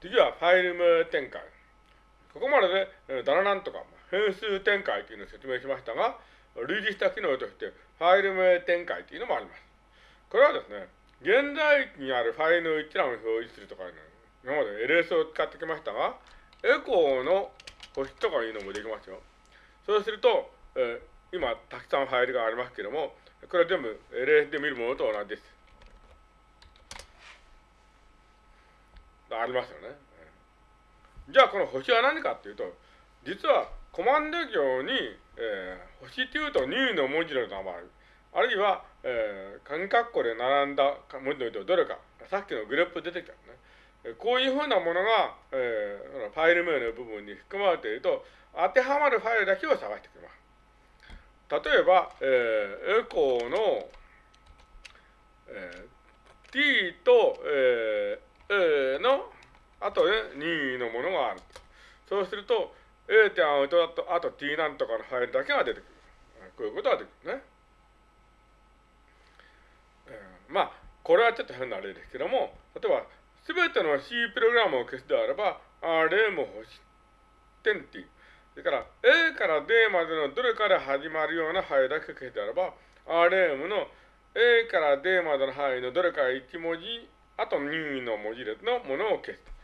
次はファイル名展開。ここまでで、えー、ダラなんとか、変数展開というのを説明しましたが、類似した機能として、ファイル名展開というのもあります。これはですね、現在にあるファイルの一覧を表示するとか、ね、今まで LS を使ってきましたが、エコーの星とかいうのもできますよ。そうすると、えー、今、たくさんファイルがありますけども、これは全部 LS で見るものと同じです。ありますよね。じゃあこの星は何かっていうと、実はコマンド行に、えー、星というと入の文字の名前、あるいは、えー、鍵括弧で並んだ文字のどれか、さっきのグループ出てきたね。こういうふうなものが、えー、ファイル名の部分に含まれていると、当てはまるファイルだけを探してくれます。例えば、えー、エコーの、えー、t と、えー、a の後で任意のものがある。そうすると、A 点アウトだと、あと t なんとかのファイルだけが出てくる。こういうことができるね。えー、まあ、これはちょっと変な例ですけども、例えば、すべての C プログラムを消すであれば、RM 星点 t。それから、A から D までのどれかで始まるような範囲だけ消すであれば、RM の A から D までの範囲のどれか1文字、あと任意の文字列のものを消す。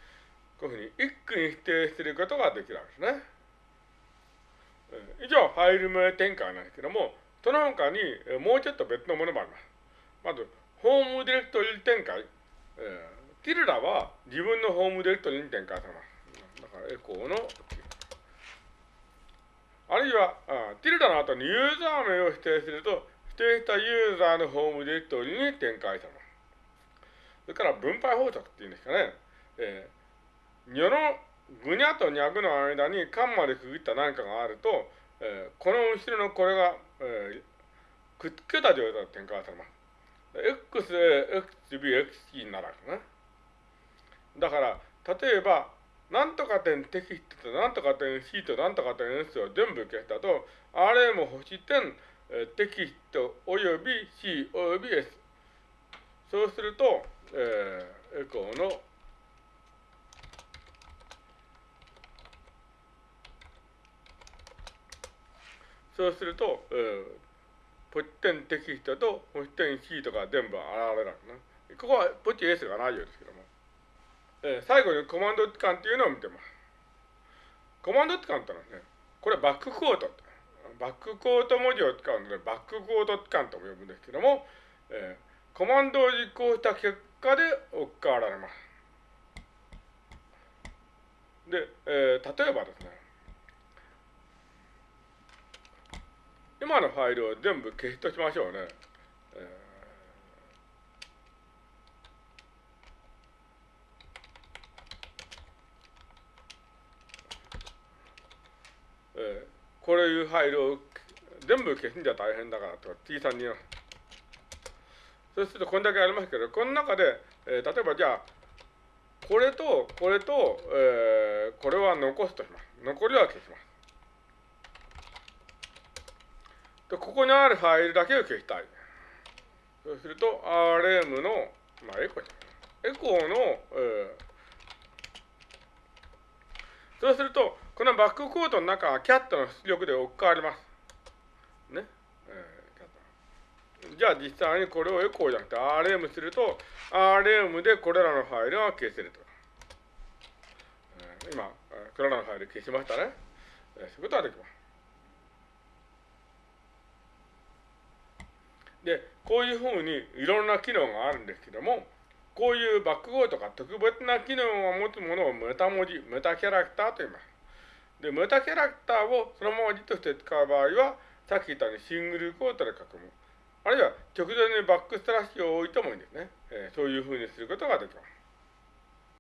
こういうふうに一句に否定することができるわけですね。以上、ファイル名展開なんですけども、その他にもうちょっと別のものもあります。まず、ホームディレクトリ展開。えー、ティルダは自分のホームディレクトリに展開されます。だから、エコーの、あるいはあ、ティルダの後にユーザー名を指定すると、指定したユーザーのホームディレクトリに展開されます。それから分配法則っていうんですかね。えー世のぐにゃとにゃぐの間にカンマで区切った何かがあると、えー、この後ろのこれが、えー、くっつけた状態で展開されます。XA、XB、XC になるわけね。だから、例えば、なんとか点テキストとなんとか点 C となんとか点 S を全部消したと、RM 星点、テキストおよび C および S。そうすると、えー、エコーのそうすると、えー、ポチ点テキストとポチ点シートが全部現れるわけね。ここはポチ S がないようですけども。えー、最後にコマンド置換っていうのを見てます。コマンド置換ってのはね、これバッククォート。バッククォート文字を使うので、バッククォート置換とも呼ぶんですけども、えー、コマンドを実行した結果で置き換わられます。で、えー、例えばですね、今のファイルを全部消しとしましょうね。えー、こういうファイルを全部消すんじゃ大変だからとか T さに。そうするとこんだけありますけど、この中で、えー、例えばじゃあ、これとこれと、えー、これは残すとします。残りは消します。で、ここにあるファイルだけを消したい。そうすると、RM の、まあ、エコーエコーの、えー、そうすると、このバックコードの中はキャットの出力で置き換わります。ね？えー、じゃあ実際にこれをエコーじゃなくて RM すると、RM でこれらのファイルが消せると。えー、今、これらのファイル消しましたね。えー、そういうことができます。で、こういうふうにいろんな機能があるんですけども、こういうバック号とか特別な機能を持つものをメタ文字、メタキャラクターと言います。で、メタキャラクターをそのまま字として使う場合は、さっき言ったようにシングルコートで書くも。あるいは直前にバックスラッシュを置いてもいいんですね。えー、そういうふうにすることができます。